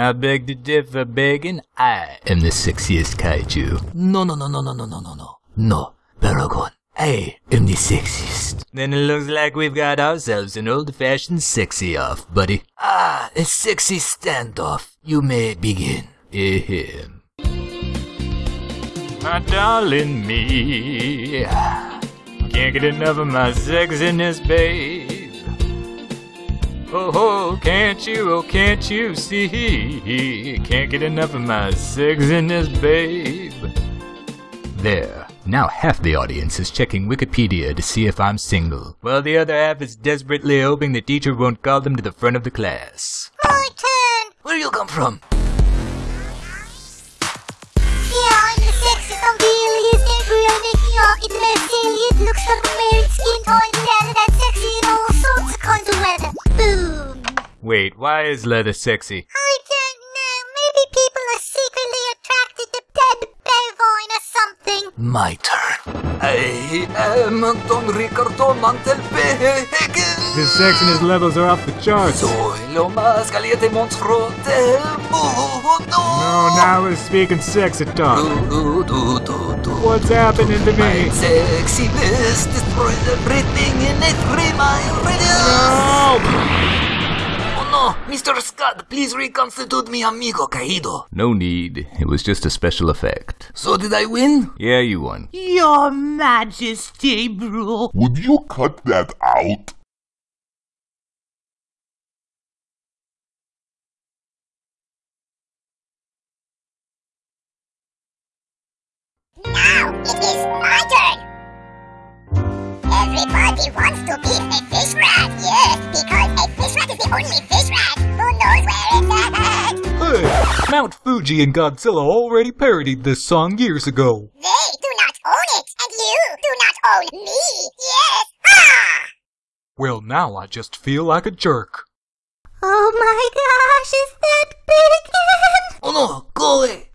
I beg to differ, begging. I am the sexiest kaiju. No, no, no, no, no, no, no, no, no. No, Baragon. I am the sexiest. Then it looks like we've got ourselves an old-fashioned sexy off, buddy. Ah, a sexy standoff. You may begin. Ahem. My darling me, can't get enough of my sexiness, babe. Oh, oh, can't you, oh, can't you see? Can't get enough of my sexiness, babe. There. Now half the audience is checking Wikipedia to see if I'm single, while the other half is desperately hoping the teacher won't call them to the front of the class. My turn! Where you come from? Wait, why is leather sexy? I don't know, maybe people are secretly attracted to dead bovine or something. My turn. I am Don Ricardo Mantelpegen. His sexiness levels are off the charts. Soy lo más caliente monstruo del mundo. No, now we're speaking sexy talk. Do, do, do, do. What's happening to me? My me? sexiness destroys everything in it. Remind Oh no, Mr. Scott, please reconstitute mi amigo caído. No need. It was just a special effect. So did I win? Yeah, you won. Your Majesty, bro. Would you cut that out? Now it is my turn. Everybody wants to be a fish rat, yes, because a fish rat is the only fish rat who knows where it's at. Hey, Mount Fuji and Godzilla already parodied this song years ago. They do not own it, and you do not own me, yes. Ha! Well, now I just feel like a jerk. Oh my gosh, is that bacon? Oh no, go away.